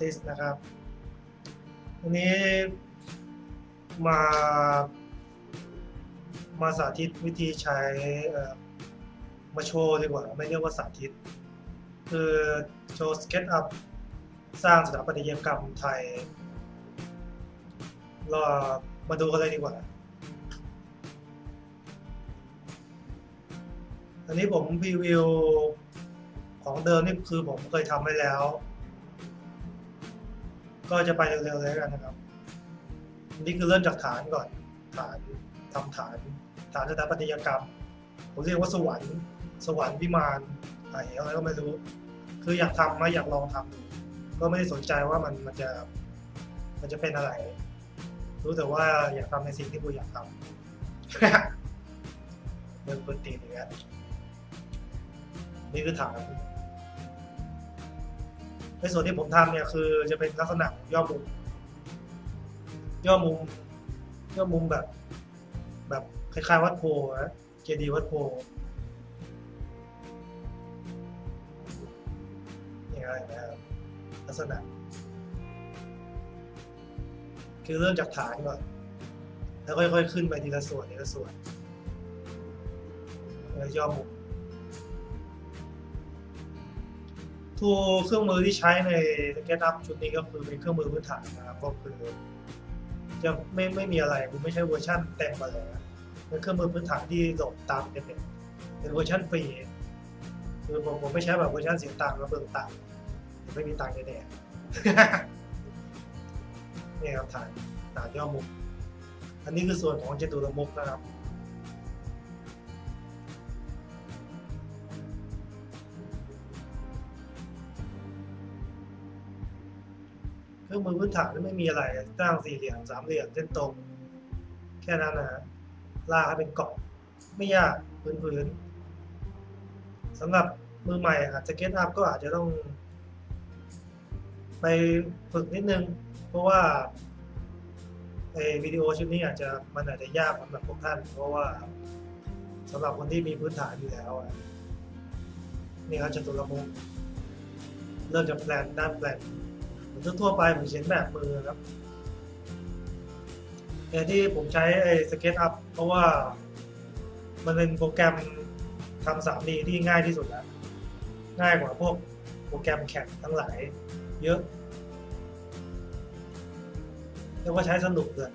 เปิดอาร์ติสนะครับวันนี้มามาสาธิตวิธีใช้มาโชว์ดีกว่า ไม่เรียกว่าสาธิต คือโชว์สเก็ตอัพสร้างสถาปัตยกรรมไทยรามาดูกันเลยดีกว่า อันนี้ผมพรีวิวของเดิมนี่คือผมเคยทำไว้แล้ว ก็จะไปเร็วๆเลยกันนะครับนนี้คือเริ่มจากฐานก่อน ฐานทำฐาน ฐานสถาปัตยกรรม ผมเรียกว่าสวรรค์สวรรค์วิมานอะไรก็ไม่รู้ คืออยากทำมาอยากลองทำดูก็ไม่ได้สนใจว่ามันมันจะมันจะเป็นอะไร รู้แต่ว่าอยากทำในสิ่งที่กูอยากทำเดินปืนตีอย่างเงี้ยนี่คือฐาน ในส่วนที่ผมทำเนี่ยคือจะเป็นลักษณะย่อมุม ย่อมุม ย่อมุมแบบ แบบคล้ายๆวัดโพนะเจดีวัดโพะอย่างไรนะครับลักษณะ คือเริ่มจากฐานก่อน แล้วค่อยๆขึ้นไปทีละส่วนทีละส่วนแล้วย่อมุม ตัวเครื่องมือที่ใช้ใน SketchUp ชุดนี้ก็คือเป็นเครื่องมือพื้นฐานนะครับก็คือจะไม่ไม่มีอะไรคือไม่ใช่เวอร์ชั่นเต็มมาเลยนะเป็นเครื่องมือพื้นฐานที่โหลดตามเป็นเป็นเวอร์ชันฟรีคือผมผมไม่ใช้แบบเวอร์ชันเสียตังค์แล้วเบิ่งตังค์ไม่มีตังค์แน่ๆนี่ครับฐานฐานย่อมุมอันนี้คือส่วนของเจตุรมุกนะครับ เครื่องมือพื้นฐานไม่มีอะไรสร้างสี่เหลี่ยมสามเหลี่ยมเส้นตรง แค่นั้นนะฮะลากให้เป็นเกาะไม่ยากพื้นๆสำหรับมือใหม่อาจจะเก็ตอัพก็อาจจะต้อง ไปฝึกนิดนึง เพราะว่าไอ้วิดีโอชุดนี้อาจจะมันอาจจะยากสำหรับพวกท่าน เพราะว่าสำหรับคนที่มีพื้นฐานอยู่แล้วนี่ครับจตุรมุกเริ่มจากแปลนด้านแปลน ทั่วๆไปผมเขียนแบบมือครับแต่ที่ผมใช้ไอ้สเก็ตอัพเพราะว่ามันเป็นโปรแกรมทำ 3D ที่ง่ายที่สุดแล้ว ง่ายกว่าพวกโปรแกรมแข่งทั้งหลายเยอะเรียกว่าใช้สนุกเลย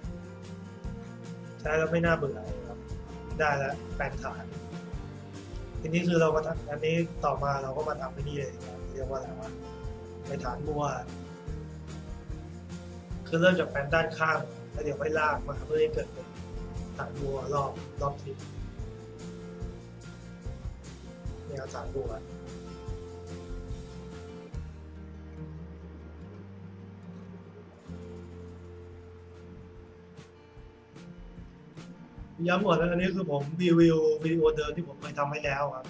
ใช้แล้วไม่น่าเบื่อครับ ได้แล้วแปลนฐาน ทีนี้คือเรามาทำอันนี้ต่อมาเราก็มาทำไปนี่เลยเรียกว่าอะไรวะไปฐานบัว คือเริ่มจากแปนด้านข้างแล้วเดี๋ยวค่อยลากมาเพื่อให้เกิดเป็นฐานบัวรอบรอบทิศนี่ครับฐานบัวย้ำก่อนนะอันนี้คือผมรีวิววิดีโอเดิมที่ผมเคยทำไว้แล้วครับ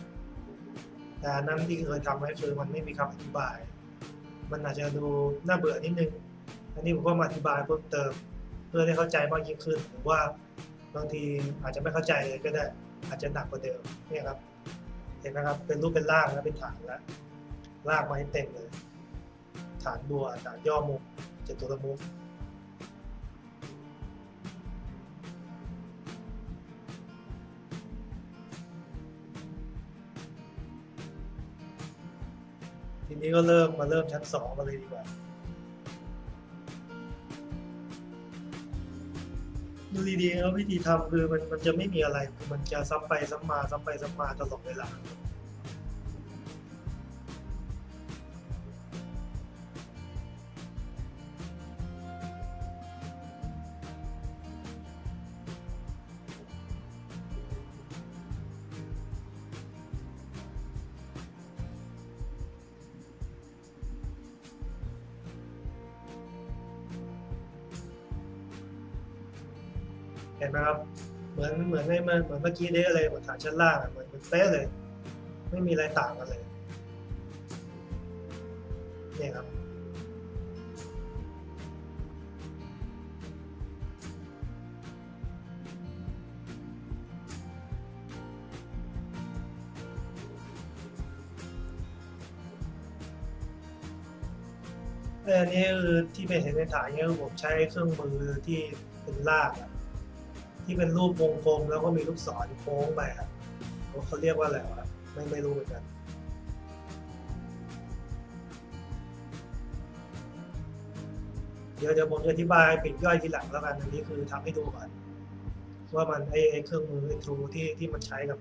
แต่นนั้นที่เคยทำไว้คือมันไม่มีคำอธิบาย มันอาจจะดูน่าเบื่อนิดนึง อันนี้ผมก็มาอธิบายเพิ่มเติม เพื่อให้เข้าใจมากยิ่งขึ้นหรือว่าบางทีอาจจะไม่เข้าใจเลยก็ได้อาจจะหนักกว่าเดิมนี่ครับ เห็นไหมครับเป็นรูปเป็นร่างแล้วเป็นฐานแล้วลากมาให้เต็มเลย ฐานบัวฐานย่อมุมจตุรมุกทีนี้ก็เริ่มมาเริ่มชั้นสองกันเลยดีกว่า ดูดีๆแล้ววิธีทำคือมันมันจะไม่มีอะไรคือมันจะซ้ำไปซ้ำมาซ้ำไปซ้ำมาตลอดเวลา เห็นไหมครับ เหมือนเหมือนในเหมือนเหมือนเมื่อกี้เด้เลยเหมือนฐานชั้นล่างเหมือนเหมือนเป๊ะเลย ไม่มีอะไรต่างกันเลยเนี่ยครับอออันนี้คือที่เป็นเห็นในถ่ายเนี่ยคือผมใช้เครื่องมือที่เป็นลากอะ ที่เป็นรูปวงกลมแล้วก็มีลูกศรโค้งไปอะเขาเรียกว่าอะไรวะไม่ไม่รู้เหมือนกันเดี๋ยวเดี๋ยวผมจะอธิบายปิดย่อยทีหลังแล้วกันอันนี้คือทำให้ดูก่อนว่ามันไอไอเครื่องมือไอทรูที่ที่มันใช้กับ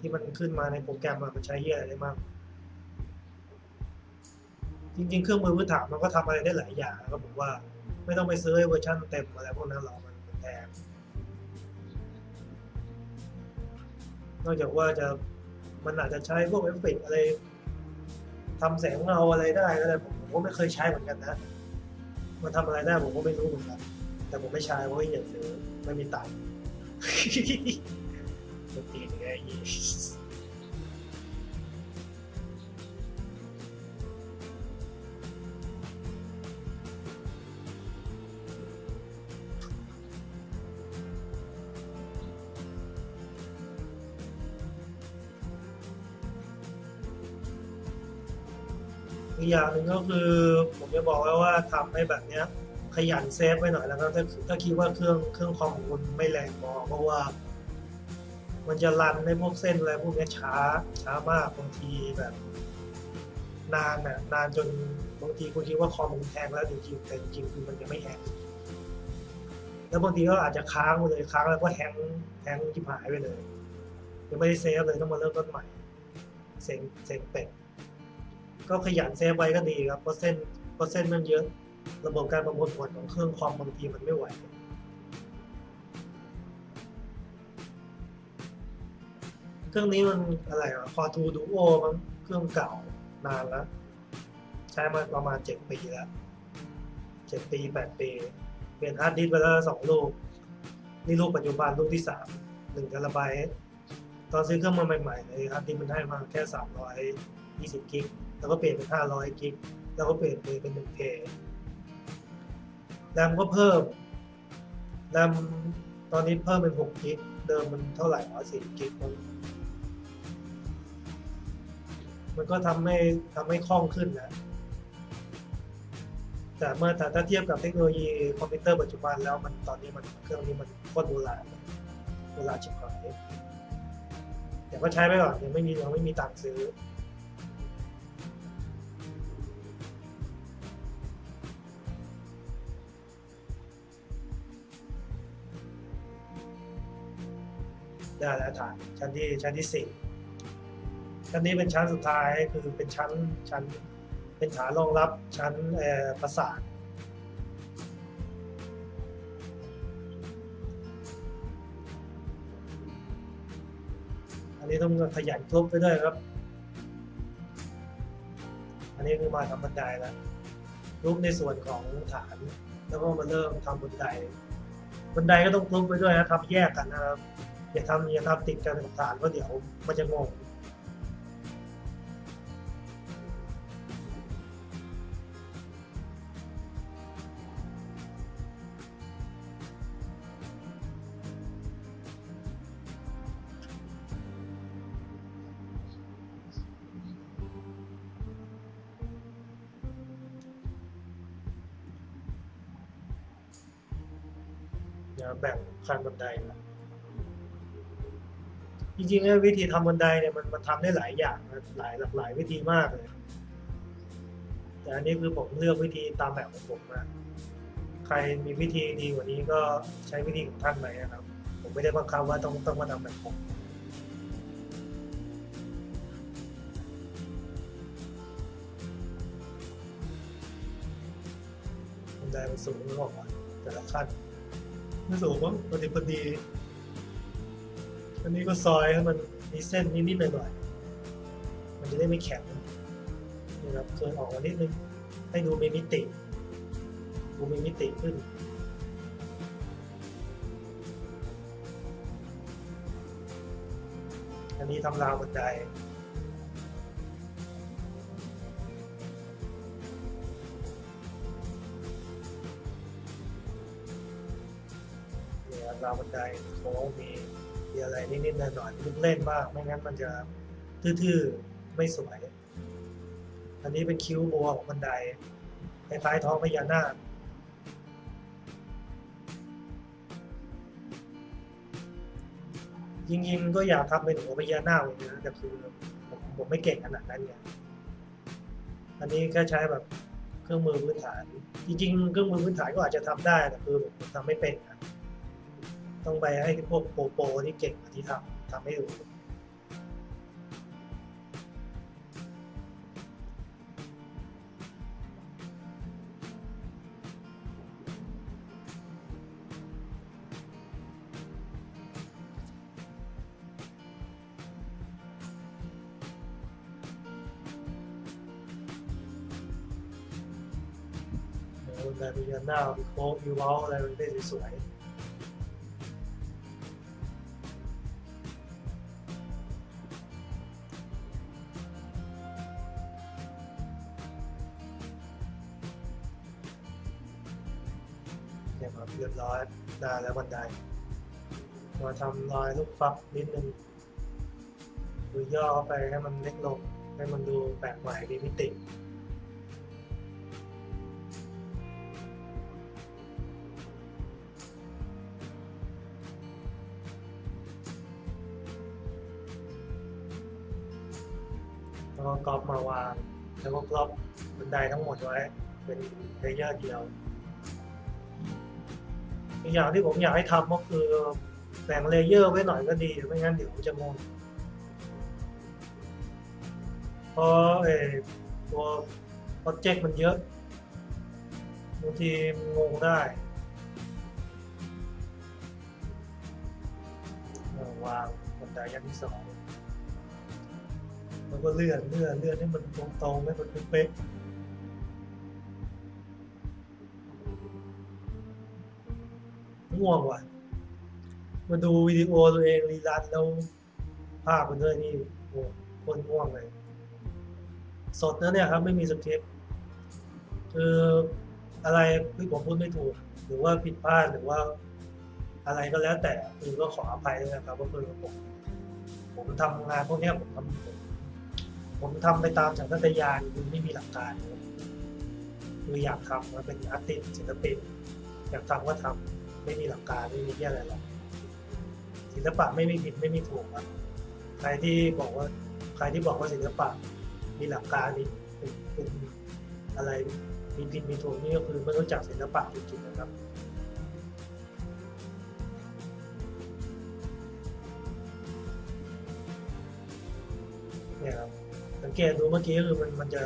ที่มันขึ้นมาในโปรแกรมมันใช้เหี้ยอะไรได้บ้างจริงๆ เครื่องมือพื้นฐานมันก็ทำอะไรได้หลายอย่างนะครับผมว่าไม่ต้องไปซื้อเวอร์ชันเต็มอะไรพวกนั้นหรอกมันมันแพง นอกจากว่าจะมันอาจจะใช้พวกเอฟเฟกต์อะไรทำแสงเงาอะไรได้ก็ได้ผมก็ไม่เคยใช้เหมือนกันนะมันทำอะไรได้ผมก็ไม่รู้เหมือนกันแต่ผมไม่ใช้เพราะว่าอยากซื้อไม่มีตังค์ตีนไง อีกอย่างหนึ่งก็คือ ผมจะบอกไว้ว่าทำให้แบบเนี้ยขยัน save ไว้หน่อยแล้วก็ถ้าถ้าคิดว่าเครื่องเครื่องคอมของคุณไม่แรงพอเพราะว่า มันจะ run ในพวกเส้นอะไรพวกนี้ช้าช้ามากบางทีแบบ นานน่ะนานจนบางทีคุณคิดว่าคอมมัน hang แล้วจริงๆแต่จริงๆคือมันจะไม่ hang แล้วบางทีก็อาจจะค้างไปเลยค้างแล้วก็ hang hang ชิบหายไปเลยยังไม่ได้ save เลยต้องมาเริ่มต้นใหม่เซ็งเซ็งเป็ด ก็ขยัน save ไว้ก็ดีครับเพราะเส้นเพราะเส้นมันเยอะ ระบบการประมวลผลของเครื่องคอมบางทีมันไม่ไหวเครื่องนี้มันอะไรอะ Core 2 Duo มันเครื่องเก่านานแล้ว ใช้มาประมาณเจ็ดปีแล้วเจ็ดปีแปดปี เปลี่ยนฮาร์ดดิสก์ไปแล้วสองลูก นี่ลูกปัจจุบันลูกที่สามหนึ่งเทราไบต์ตอนซื้อเครื่องมาใหม่ๆเลยฮาร์ดดิสก์มันให้มาแค่สามร้อยยี่สิบกิก แล้วก็เปลี่ยนเป็นห้าร้อยกิก แล้วก็เปลี่ยนเป็นหนึ่งเทราแรมก็เพิ่มแรมตอนนี้เพิ่มเป็นหกกิก เดิมมันเท่าไหร่วะ4กิกมันมันก็ทำให้ทำให้คล่องขึ้นนะแต่เมื่อแต่ถ้าเทียบกับเทคโนโลยีคอมพิวเตอร์ปัจจุบันแล้วมันตอนนี้มันเครื่องนี้มันโคตรโบราณโบราณชิบหายแต่ก็ใช้ไปก่อนยังไม่มียังไม่มีตังค์ซื้อ ได้แล้วฐานชั้นที่ชั้นที่สี่ชั้นนี้เป็นชั้นสุดท้ายคือเป็นชั้นชั้นเป็นฐานรองรับชั้นเอ่อประสาทอันนี้ต้องขยันทุบไปด้วยครับ อันนี้คือมาทำบันไดแล้วทุบในส่วนของฐาน แล้วก็มาเริ่มทำบันได บันไดก็ต้องทุบไปด้วยนะทำแยกกันนะครับ อย่าทำอย่าทำติดกันกับฐานเพราะเดี๋ยวมันจะงง จริงๆแล้ววิธีทำบันไดเนี่ยมันมันทำได้หลายอย่างหลายหลากหลายวิธีมากเลย แต่อันนี้คือผมเลือกวิธีตามแบบของผมนะใครมีวิธีดีกว่านี้ก็ใช้วิธีของท่านไปนะครับ ผมไม่ได้บังคับว่าต้องต้องมาทำแบบผมบันไดมันสูงหรือเปล่าแต่ละขั้นไม่สูงมั้งพอดีพอดี อันนี้ก็ซอยให้มันมีเส้นนิดๆหน่อยๆมันจะได้ไม่แข็งนะครับเคยออกมานิดนึงให้ดูมีมิติ ดูมีมิติขึ้นอันนี้ทำราวบันไดเนี่ยราวบันไดโค้งมี มีอะไรนิดๆหน่อยๆลูกเล่นบ้างไม่งั้นมันจะทื่อๆไม่สวย อันนี้เป็นคิ้วบัวของบันไดคล้ายๆท้องพญานาคจริงๆก็อยากทำเป็นหัวพญานาคเลยนะแต่คือผมผมไม่เก่งขนาดนั้นไงอันนี้แค่ใช้แบบเครื่องมือพื้นฐาน จริงๆ เครื่องมือพื้นฐานก็อาจจะทำได้แต่คือผมทำไม่เป็นนะ ต้องไปให้พวกโปรโปรที่เก่งกว่าที่ทำทำให้ดูโอ้แต่มีหน้ามีโค้งมีเว้าอะไรมันได้สวยๆ มาทำรอยลูกฟักนิดนึงหรือย่อเข้าไปให้มันเล็กลงให้มันดูแปลกใหม่มีมิติแล้วก็กรอบมาวาง แล้วก็กรอบบันไดทั้งหมดไว้เป็น layer เดียวอีกอย่างที่ผมอยากให้ทำก็คือ แบ่ง layer ไว้หน่อยก็ดีไม่งั้นเดี๋ยวจะงงเพราะเออตัวโปรเจกต์มันเยอะบางทีงงได้วางบันไดยันที่สองแล้วก็เลื่อนเลื่อนเลื่อนให้มันตรงๆให้มันเป๊ะง่วงว่ะ มาดูวิดีโอตัวเองรีรันแล้วภาพมันด้วยนี่โอ้คนง่วงเลยสดนะเนี่ยครับไม่มีสคริปต์คืออะไรที่ผมพูดไม่ถูก หรือว่าผิดพลาดหรือว่าอะไรก็แล้วแต่คือก็ขออภัยด้วยนะครับว่าคือผมผมทำงานพวกนี้ผมทำผมทำไปตามสัญชาตญาณคือไม่มีหลักการคืออยากทำมาเป็นอาร์ติสศิลปินอยากทำก็ทำไม่มีหลักการไม่มีเรื่องอะไรหรอก ศิลปะไม่มีผิดไม่มีถูกครับใครที่บอกว่าใครที่บอกว่าศิลปะมีหลักการมีเป็นเป็นอะไรมีผิดมีถูกนี่ก็คือไม่รู้จักศิลปะจริงๆนะครับเนี่ยครับสังเกตดูเมื่อกี้คือมันมันจะ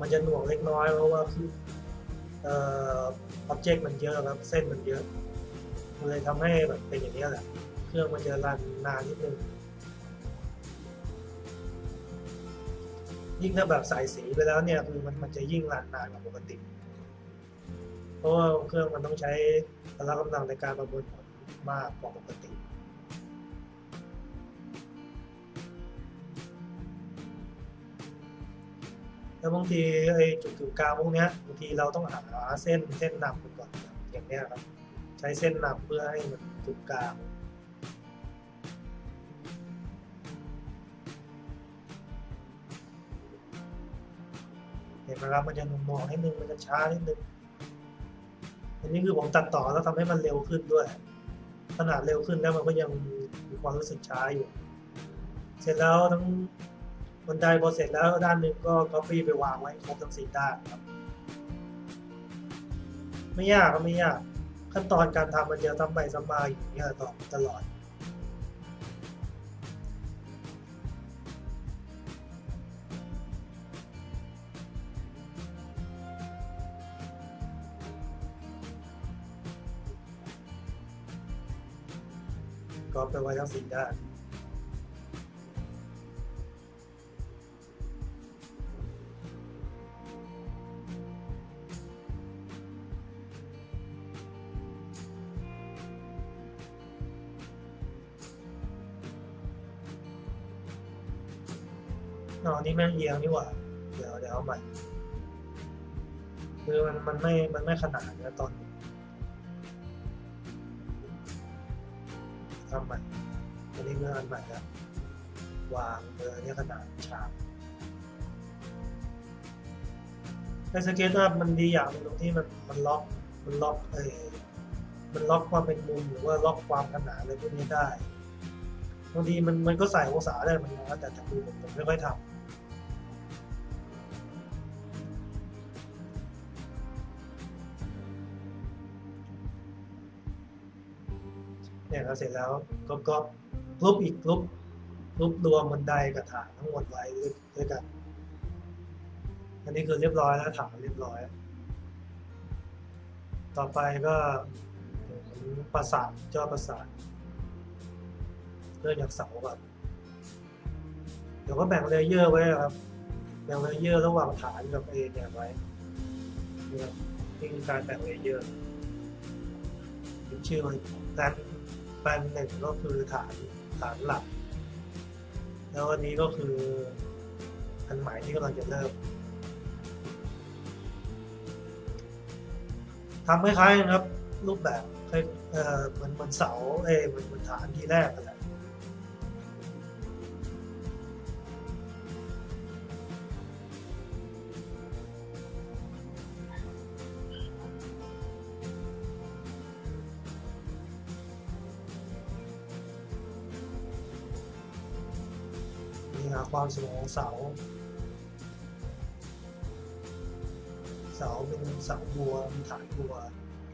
มันจะหน่วงเล็กน้อยเพราะว่าคือเอ่ออ็อบเจกต์มันเยอะครับ เส้นมันเยอะ มันเลยทำให้แบบเป็นอย่างนี้แหละ เครื่องมันจะรันนานนิดนึง ยิ่งถ้าแบบใส่สีไปแล้วเนี่ยคือมันมันจะยิ่งรันนานกว่าปกติ เพราะว่าเครื่องมันต้องใช้พละกำลังในการประมวลผลมากกว่าปกติแล้วบางทีไอ้จุดกึ่งกลางพวกเนี้ยบางทีเราต้องหาเส้นเส้นนำไปก่อนอย่างเนี้ยครับ ใช้เส้นนำเพื่อให้มันกึ่งกลางเห็นไหมครับมันจะหน่วงนิดนึงมันจะช้านิดนึงอันนี้คือผมตัดต่อแล้วทำให้มันเร็วขึ้นด้วย ขนาดเร็วขึ้นแล้วมันก็ยังมีความรู้สึกช้าอยู่ เสร็จแล้วทั้งบันไดพอเสร็จแล้วด้านหนึ่งก็ copy ไปวางไว้ครบทั้งสี่ด้านครับ ไม่ยากก็ไม่ยาก ขั้นตอนการทำมันจะทำไปซ้ำมาอยู่อย่างเงี้ยต่อตลอด ก็ไปไว้ทั้งสี่ด้าน นี่แม่งเอียงนี่หว่า เดี๋ยวเดี๋ยวเอาใหม่คือมันมันไม่มันไม่ขนาดนะตอนนี้ทำใหม่อันนี้เมื่ออันใหม่แล้ววางเบอร์เนี่ยขนาดฉากไอสเก็ตอัพมันดีอย่างหนึงตรงที่มันมันล็อกมันล็อกเออมันล็อกความเป็นมุมหรือว่าล็อกความขนาดอะไรพวกนี้ได้บางทีมันมันก็ใส่องศาได้เหมือนกันนะแต่จากมือผมผมไม่ค่อยทำ เนี่ยเราเสร็จแล้วก็ก็รูปอีกรูปรูปรวมบันไดกับฐานทั้งหมดไว้ด้วยกัน อันนี้คือเรียบร้อยแล้วถามเรียบร้อย ต่อไปก็ประสาทจอประสาทเริ่มจากเสาก่อนเดี๋ยวก็แบ่งเลเยอร์ไว้ครับ แบ่งเลเยอร์ระหว่างฐานกับเอเนี่ยไว้นี่คือการแบ่งเลเยอร์เป็นชื่อมันแปลน แปลนหนึ่งก็คือฐานฐานหลัก แล้วอันนี้ก็คืออันใหม่ที่กำลังจะเริ่มทำคล้ายๆนะครับ รูปแบบเหมือนเหมือนเสาเอ้เหมือนเหมือนฐานที่แรกนแหละ ความสูงของเสา เสาเป็นเสาบัวมีฐานบัว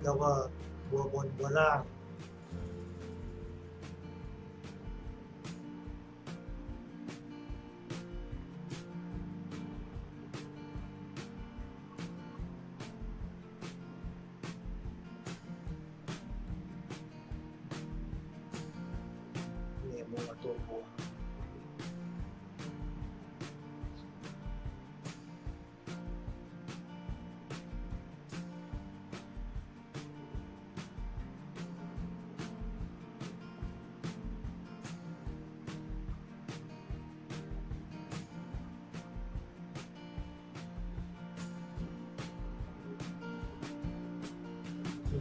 แล้วก็บัวบนบัวล่าง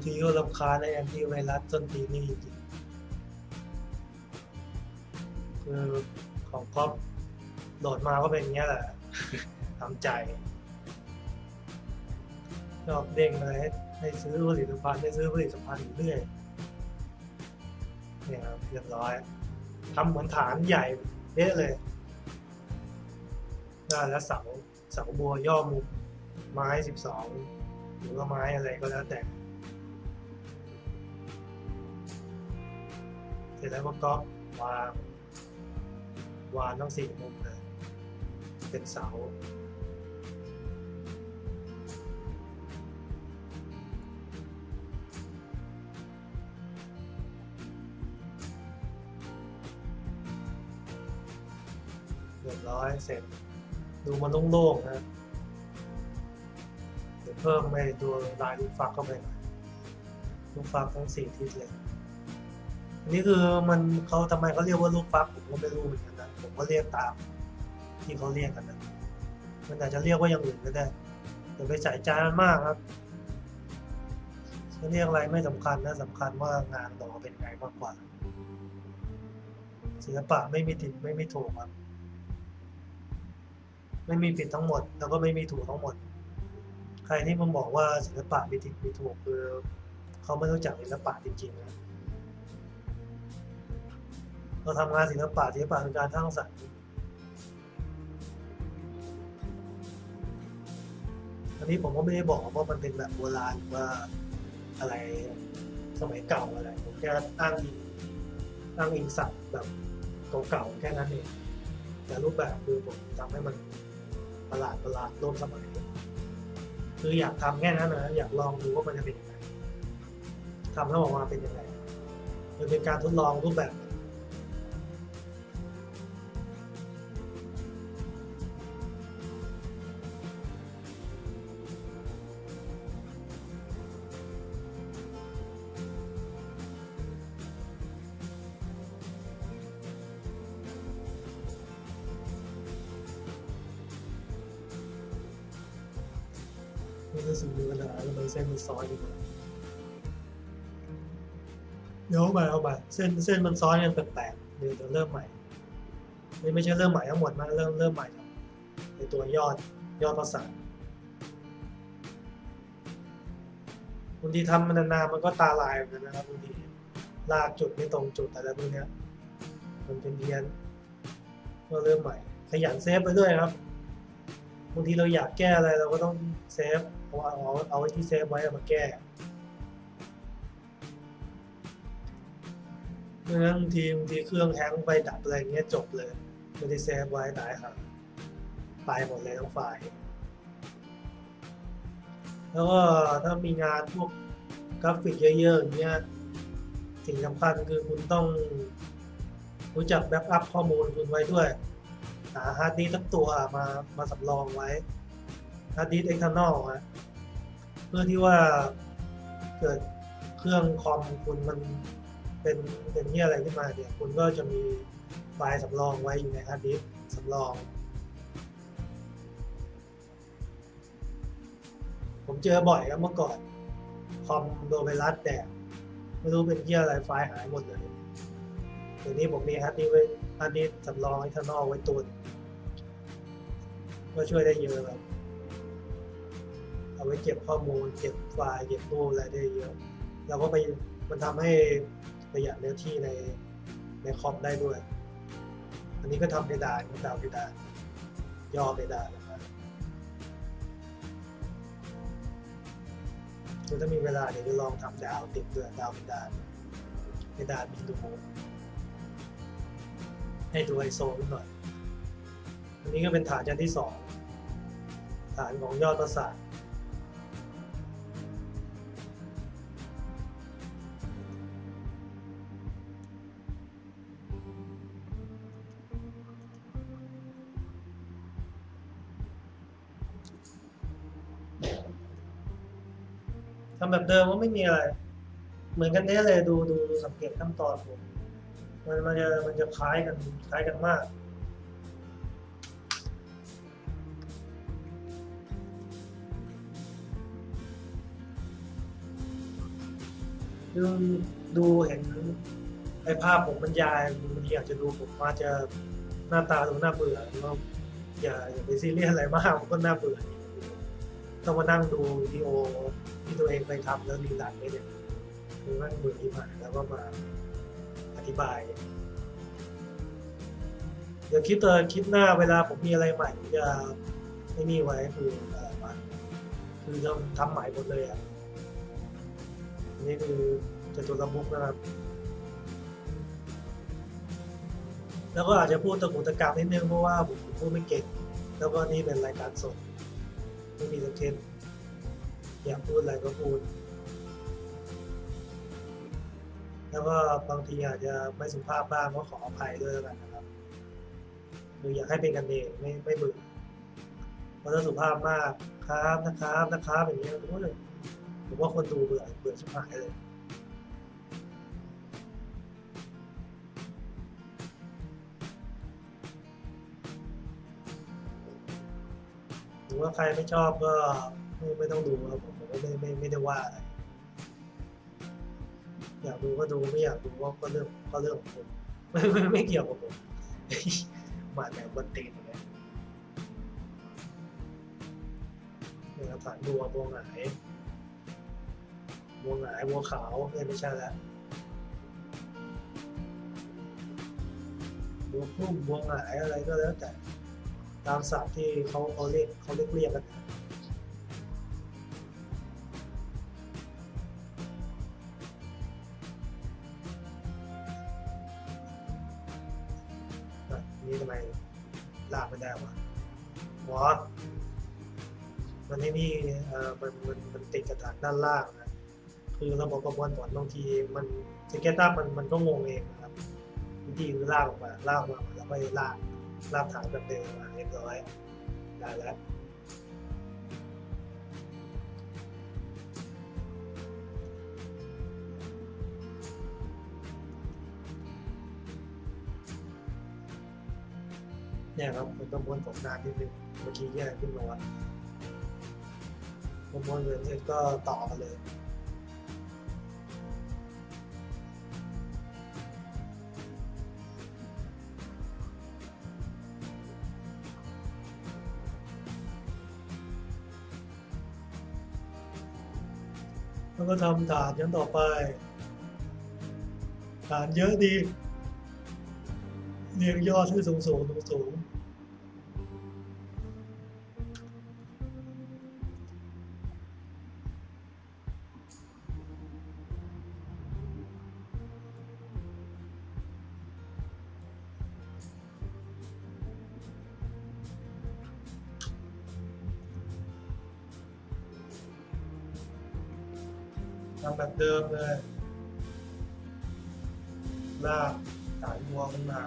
ทีก็รำคาญในแอนตี้ไวรัสต้นตีนี่จริงคือของก๊อฟโหลดมาก็เป็นอย่างเงี้ยแหละทำใจชอบเด้งเลยให้ให้ซื้อผลิตภัณฑ์ให้ซื้อผลิตภัณฑ์อยู่เรื่อยเนี่ยครับเรียบร้อยทำเหมือนฐานใหญ่เด๊ะเลยได้แล้วเสาเสาบัวย่อมุมไม้สิบสองหรือว่าไม้อะไรก็แล้วแต่ เสร็จแล้วก็วางวางทั้งสี่มุมเลยเป็นเสาเรียบร้อยเสร็จดูมันโล่งๆนะเดี๋ยวเพิ่มไปตัวลายลูกฟักเข้าไปหน่อยลูกฟักทั้งสี่ทิศเลย นนี้คือมันเขาทำไมเขาเรียกว่าลูกฟักผมก็ไม่รู้เหมือนกันนะผมก็เรียกตามที่เขาเรียกกันนะมันอาจจะเรียกว่าอย่างอื่นก็ได้อย่าไปใส่ใจมันมากครับจะเรียกอะไรไม่สำคัญนะสำคัญว่างานต่อเป็นไงมากกว่าศิลปะไม่มีผิดไม่มีถูกครับ ไม่มีผิดทั้งหมด แล้วก็ไม่มีถูกทั้งหมด ใครที่มันบอกว่าศิลปะมีผิดมีถูกคือเขาไม่รู้จักศิลปะจริงๆนะ เราทำงานศิลปะศิลปะคือการสร้างสรรค์อันนี้ผมก็ไม่ได้บอกว่ามันเป็นแบบโบราณหรือว่าอะไรสมัยเก่าอะไรผมแค่อ้างอิงอ้างอิงศัพท์แบบเก่าๆแค่นั้นเองแต่รูปแบบคือผมทำให้มันประหลาดประหลาดร่วมสมัยคืออยากทำแค่นั้นนะอยากลองดูว่ามันจะเป็นยังไงทำแล้วออกมาเป็นยังไงมันเป็นการทดลองรูปแบบ ซ้อนกว่าเดี๋ยวเอาใหม่เอาใหม่เส้นเส้นมันซ้อนกันแปลกๆเดี๋ยวจะเริ่มใหม่ไม่ไม่ใช่เริ่มใหม่ทั้งหมดนะเริ่มเริ่มใหม่ในตัวยอดยอดประสาทบางทีทำมันนานๆมันก็ตาลายเหมือนกันนะครับบางทีลากจุดไม่ตรงจุดอะไรพวกเนี้ยมันเป็นเพี้ยนก็เริ่มใหม่ ขยันเซฟไปด้วยครับบางทีเราอยากแก้อะไรเราก็ต้องเซฟ เอาเอาเอาไว้ที่เซฟไว้มาแก้เมื่อบางทีบางทีเครื่องแฮงก์ไปดับอะไรเงี้ยจบเลยไม่ได้เซฟไว้ตายครับไปหมดเลยทั้งไฟล์แล้วก็ถ้ามีงานพวกกราฟิกเยอะๆอย่างเงี้ยสิ่งสำคัญคือคุณต้องรู้จัก backup ข้อมูลคุณไว้ด้วย หาฮาร์ดดิสก์สักตัวมามาสำรองไว้ฮาร์ดดิสก์ external ฮะ เพื่อที่ว่าเกิดเครื่องคอมคุณมันเป็นเป็นที่อะไรขึ้นมาเนี่ยคุณก็จะมีไฟล์สำรองไว้อยู่ในฮาร์ดดิสก์สำรอง ผมเจอบ่อยครับเมื่อก่อน คอมโดนไวรัสแดกไม่รู้เป็นเหี้ยอะไรไฟล์หายหมดเลยเดี๋ยวนี้ผมมีฮาร์ดดิสก์ไว้ฮาร์ดดิสก์สำรองไว้ข้างนอกไว้ตุนก็ช่วยได้เยอะครับ เอาไว้เก็บข้อมูล เก็บไฟล์ เก็บรูปอะไรได้เยอะ แล้วก็ไปมันทำให้ประหยัดเนื้อที่ในในคอมได้ด้วย อันนี้ก็ทำเพดานดาวเพดานย่อเพดานนะครับคือถ้ามีเวลาเดี๋ยวจะลองทำดาวติดเด้วยดาวเป็นดานเป็นดานมีดูให้ดูไอโซนหน่อย อันนี้ก็เป็นฐานชั้นที่สองฐานของยอดประสาท แบบเดิมว่าไม่มีอะไร เหมือนกันเนี้เลยดูดูดูสังเกตขั้นตอนผมมันมันจะมันจะคล้ายกันคล้ายกันมากดูดูเห็นไอ้ภาพผมบรรยายบางทีอาจจะดูผมอาจะหน้าตาดูน่าเบื่อแล้วก็อย่าอย่าไปซีเรียสอะไรมากมันก็น่าเบื่อต้องมานั่งดูวิดีโอ ที่ตัวเองไปทำแล้วรีลันไม่เนี่ยคือนั่งเบื่อที่ผ่านแล้วก็มาอธิบาย เดี๋ยวคลิปตัวคลิปหน้าเวลาผมมีอะไรใหม่จะไม่มีไว้คืออะไรวะคือจะทำใหม่หมดเลยอะนี่คือจะตุระมุกนะครับ แล้วก็อาจจะพูดตะกุตะกามนิดนึงเพราะว่าผมพูดไม่เก่งแล้วก็นี่เป็นรายการสดไม่มีสคริปต์ อยากพูดอะไรก็พูด แล้วก็บางทีอาจจะไม่สุภาพบ้างก็ขออภัยด้วยแล้วกันนะครับคืออยากให้เป็นกันเองไม่ไม่เบื่อเพราะถ้าสุภาพมากครับนะครับนะครับอย่างเงี้ยโอ้ยผมว่าคนดูเบื่อเบื่อชิบหายเลยหรือว่าใครไม่ชอบก็ ไม่ไม่ต้องดูครับผมก็ไม่ไม่ไม่ได้ว่าอะไรอยากดูก็ดูไม่อยากดูก็ก็เรื่องก็เรื่องของผมไม่ไม่ไม่เกี่ยวกับผมมาแนวบันตีนอย่างเงี้ยเนี่ยครับฐานบัวบัวหงายบัวหงายบัวขาวเนี่ยไม่ใช่แล้วบัวพุ่มบัวหงายอะไรก็แล้วแต่ตามศัพท์ที่เขาเขาเรียกเขาเรียกเรียกกันอะ นี้ทำไมลากไม่ได้วะหมอมันไม่มีเอ่อมันมันมันติดกระถางด้านล่างนะคือระบบประมวลผลบางทีมันสเก็ตอัพมันมันก็งงเองนะครับวิธีคือลากออกมาลากออกมาแล้วก็ลากลากฐานแบบเดิมมาเรียบร้อยได้แล้ว เนี่ยครับมันประมวลผลนานนิดนึงเมื่อกี้แยกขึ้นมาว่าประมวลเงินเสร็จก็ต่อกันเลยแล้วก็ทำฐานยันต่อไป ฐานเยอะดี เรียงยอดขึ้สูงสูงสูงสูง ทำแบบเดิมเลย ลากสายวัวขึ้นมา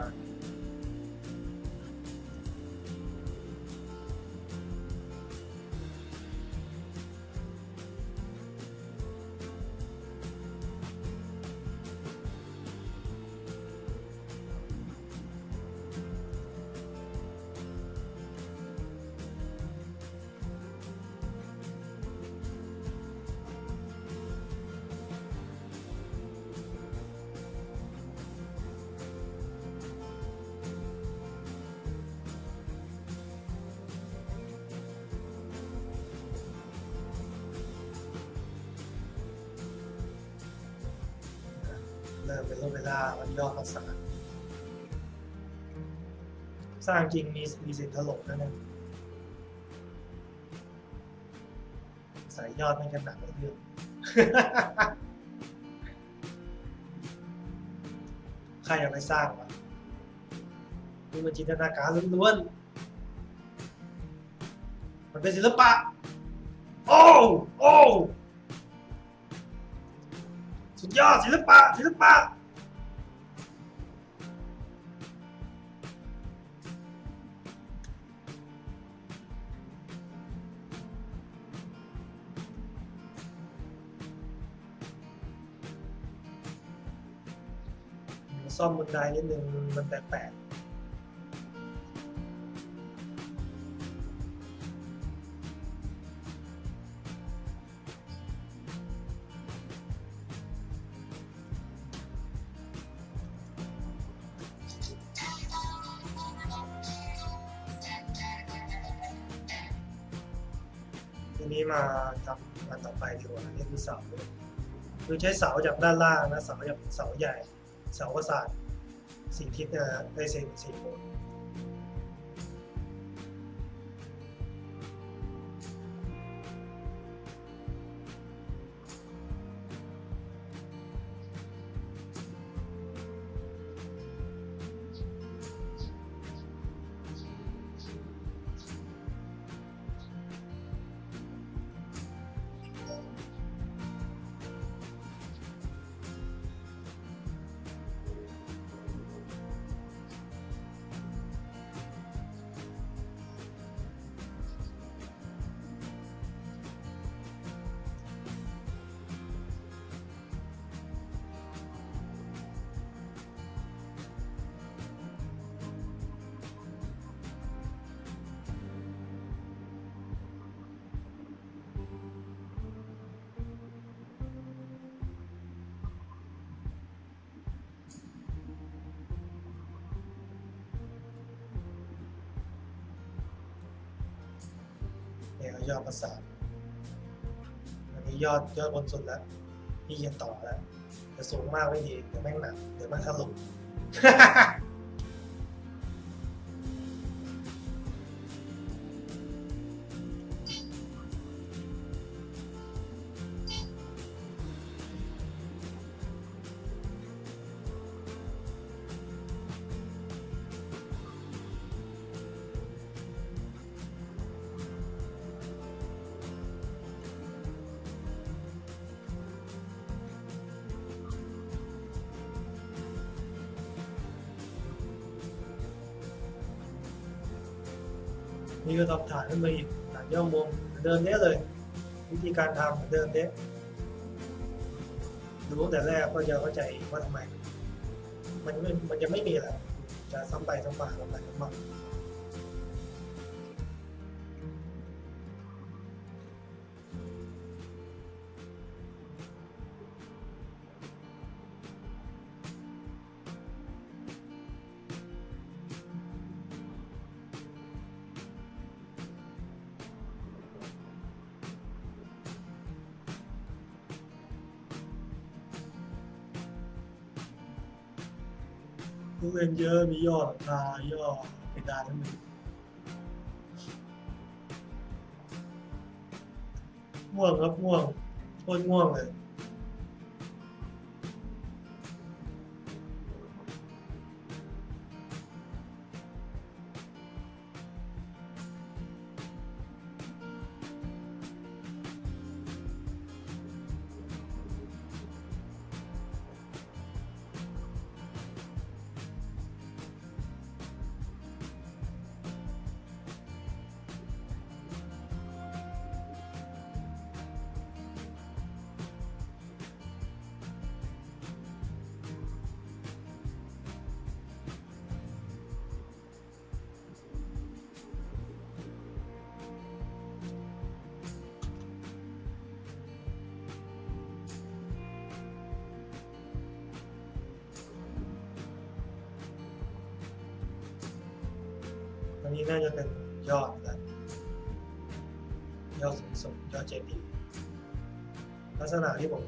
สร้างจริงมีมีสิทธิ์ถล่มนะเนี่ยส่ยยอดไม่กันหนักเรื่องใครเอาไปสร้างวะนี่มันจินตนาการล้วนๆมันเป็นศิลปะ โอ้โอ้สุดยอดศิลปะศิลปะ ซ่อมบันไดนิดนึงมันแปลกๆทีนี้มาทำอันต่อไปดีกว่านี่คือเสาคือใช้เสาจากด้านล่างนะเสาจากเสาใหญ่ สาประสาทสี่ทิศนะได้เซนสี่โวลต์เนี่ ยอดประสาทอันนี้ยอดยอดบนสุดแล้วพี่จะต่อแล้วจะสูงมากไม่ดีเดี๋ยวแม่งหนักเดี๋ยวแม่งถล่ นี่ก็ทำฐานขึ้นมาอีกฐานย่อมุมเหมือนเดิมเนี้ยเลย วิธีการทำเหมือนเดิมเนี้ยดูตั้งแต่แรกก็จะเข้าใจว่าทำไม มันม่มันจะไม่มีอะไรจะซ้ำไปซ้ำมาซ้ำไปซ้ำมา ลูกเล่นเยอะ มียอดลายอดเพดานทั้งหมดง่วงครับง่วงโคตรง่วงเลย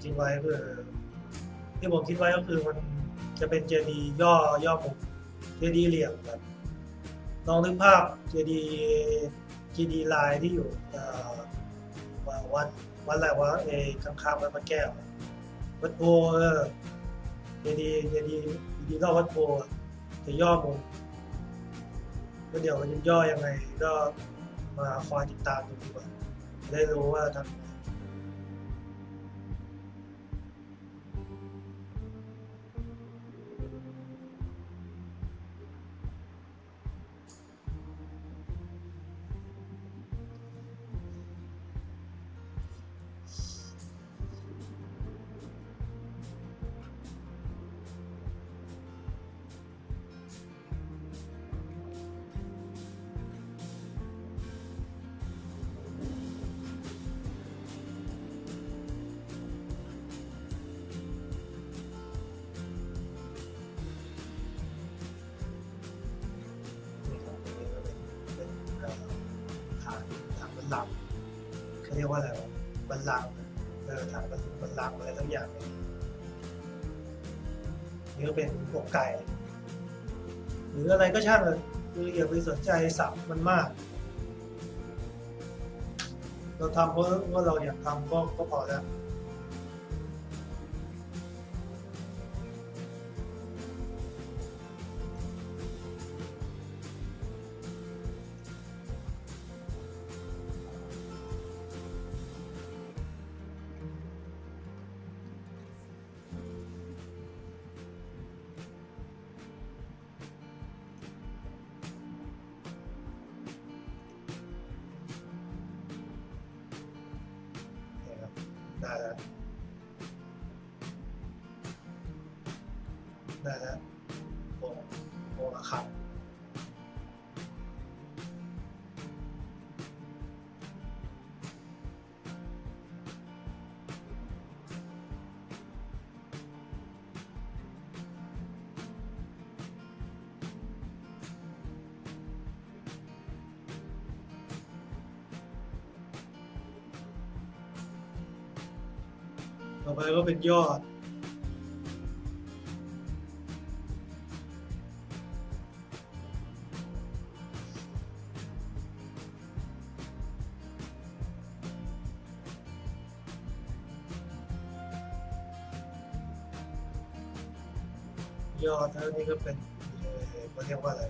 คิดไว้คือที่ผมคิดไว้ก็คือมันจะเป็นเจดีย์ย่อย่อมุมเจดีย์เหลี่ยมแบบลองนึกภาพเจดีย์เจดีย์ลายที่อยู่วัดวัดอะไรวะเอข้างๆวัดพระแก้ววัดโพเออเจดีย์เจดีย์เจดีย์รอบวัดโพจะย่อมุมก็เดี๋ยวมันย่อยังไงก็มาคอยติดตามดูดีกว่าได้รู้ว่าทำ ก็ช่างเลยคืออย่าไปสนใจสับมันมาก เราทำเพราะว่าเราอยากทำก็ก็พอแล้ว เป็นยอด ยอดแล้วนี่ก็เป็นเขาเรียกว่าอะไร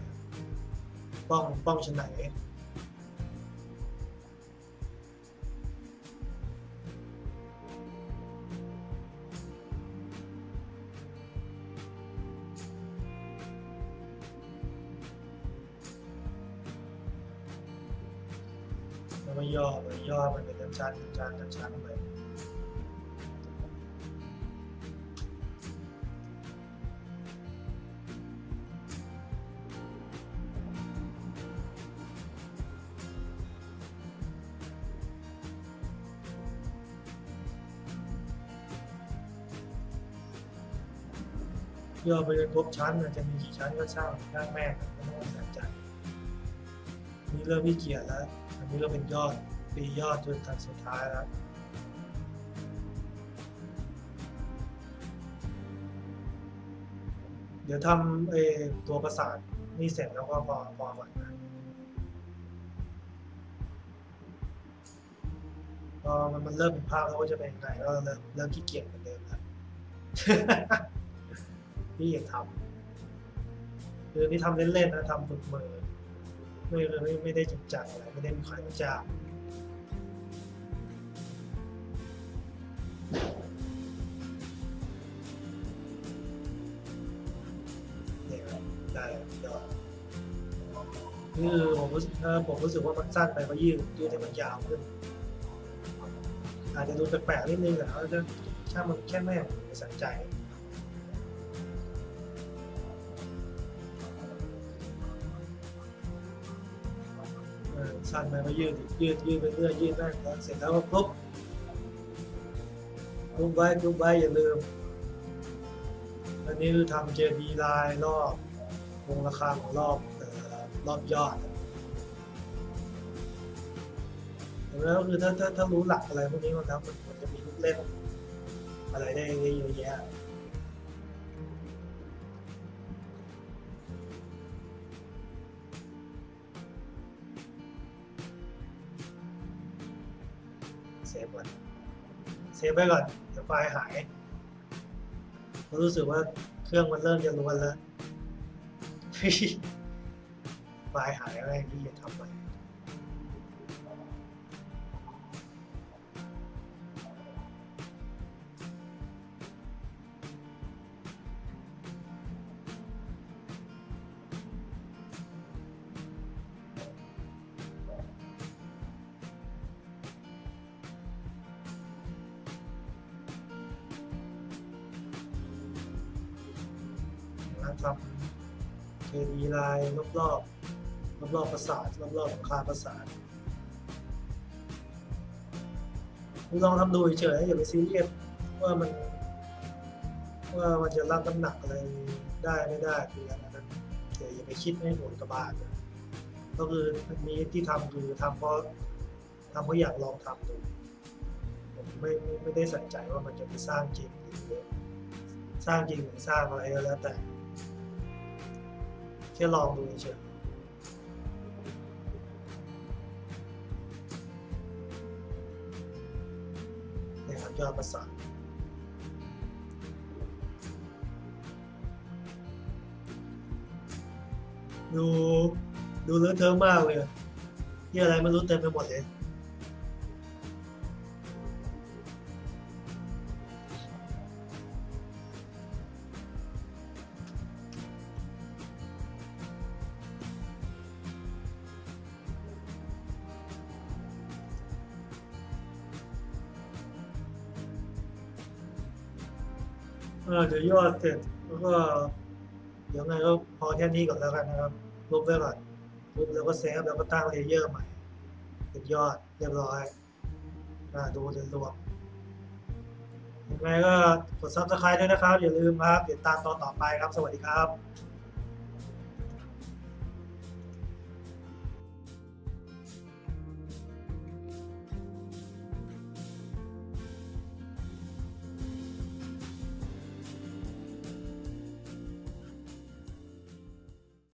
ป้องป้องชนไหน ครบชั้นมันจะมีกี่ชั้นก็ช่างช่าแม่งไม่ต้องสนใจนี่เริ่มขี้เกียจแล้ว อันนี้ก็เป็นยอดปียอดจนทันสุดท้ายแล้วเดี๋ยวทำไอ้ตัวประสานนี่เสร็จแล้วก็พอพอก่อนนะพอมันมันเริ่มเป็นภาพแล้วว่าจะเป็นยังไงก็เริ่มเริ่มขี้เกียจเหมือนเดิมแล้ว พี่อยากทำคือนี่ทำเล่นๆนะทำฝึกมือไม่ไม่ไม่ได้จริงจังอะไรไม่ได้มีใครมาจ้างเนี่ยครับได้เดี๋ยวคือผมรู้สึกเอผมรู้สึกว่ามันสั้นไปก็ยืดยืดให้มันยาวขึ้น อาจจะดูแปลกๆนิดนึงแต่ว่าจะช่างมันแค่แม่ผมไม่สนใจ สั้นไปก็ยืดยืดยืดไปเรื่อยยืดได้แล้วเสร็จแล้วก็ปุ๊บกรุ๊ปไว้กรุ๊ปไว้อย่าลืม อันนี้คือทำ JD ลายรอบวงราคาของรอบรอบยอดแล้วคือถ้าถ้าถ้ารู้หลักอะไรพวกนี้มันแล้วมันจะมีลูกเล่นอะไรได้เยอะแยะ เซฟก่อนเซฟไว้ก่อนเดี๋ยวไฟล์หายผมรู้สึกว่าเครื่องมันเริ่มจะรวนแล้วไฟล์หายอะไรที่จะทำใหม่นะครั รอบๆประสาทรอบรอบๆหลังคาประสาทคุณลองทำดูเฉยๆอย่าไปซีเรียสว่ามัน ว่ามันจะรับน้ำหนักอะไรได้ไม่ได้คืออะไรนั้นแต่อย่าไปคิดให้โหดกระบาดก็คืออันนี้ที่ทำคือทำเพราะทำเพราะอยากลองทำดูผมไม่ไม่ไม่ได้สนใจว่ามันจะไปสร้างจริงหรือสร้างจริงหรือสร้างอะไรก็แล้วแต่แค่ลองดูเฉย ยอดประสาดู ดูเลอะเทอะมากเลยที่อะไรไม่รู้เต็มไปหมดเลย เออเดี๋ยวยอดเสร็จแล้วก็เดี๋ยวไงก็พอแค่นี้ก่อนแล้วกันนะครับลบไว้ก่อนลบแล้วก็เซฟแล้วก็ตั้ง layer ใหม่เป็นยอดเรียบร้อยอ่าดูโดยรวมยังไงก็กด subscribe ด้วยนะครับ อย่าลืมครับติดตามตอนต่อไปครับ สวัสดีครับ